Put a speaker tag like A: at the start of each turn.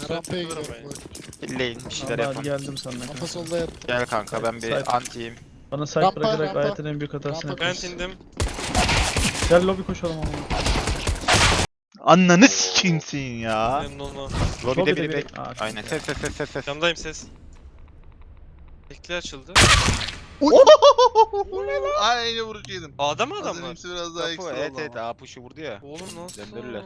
A: Long
B: rampaya gidiyorum.
A: ben.
C: Bir şeyler
D: Vallahi
C: yapın.
D: geldim sana.
B: Rampa
D: kanka.
B: solda yat.
C: Gel kanka ben bir
D: Side.
C: antiyim.
D: Bana side
B: Rampa,
D: bırakarak
B: rampa.
D: hayatın en büyük hatasını
B: Rampa.
A: Ben
D: yapıyorsun.
A: indim.
D: Gel lobi koşalım ama.
C: Ananı sikimsin ya.
A: Memnun olma.
C: Lobide
D: biri
C: bek.
D: Aa, çok
C: Aynen
D: iyi.
C: ses ses ses ses ses.
A: Camdayım ses. Bekle açıldı.
E: Aynı vuruş yedim.
A: A'da mı adam
E: Adam
A: var?
E: biraz daha
C: Kapı
E: ekstra
C: evet
E: oldu
C: evet
E: ama.
C: A puşu vurdu ya.
A: Oğlum nasıl?
C: Döndürürler.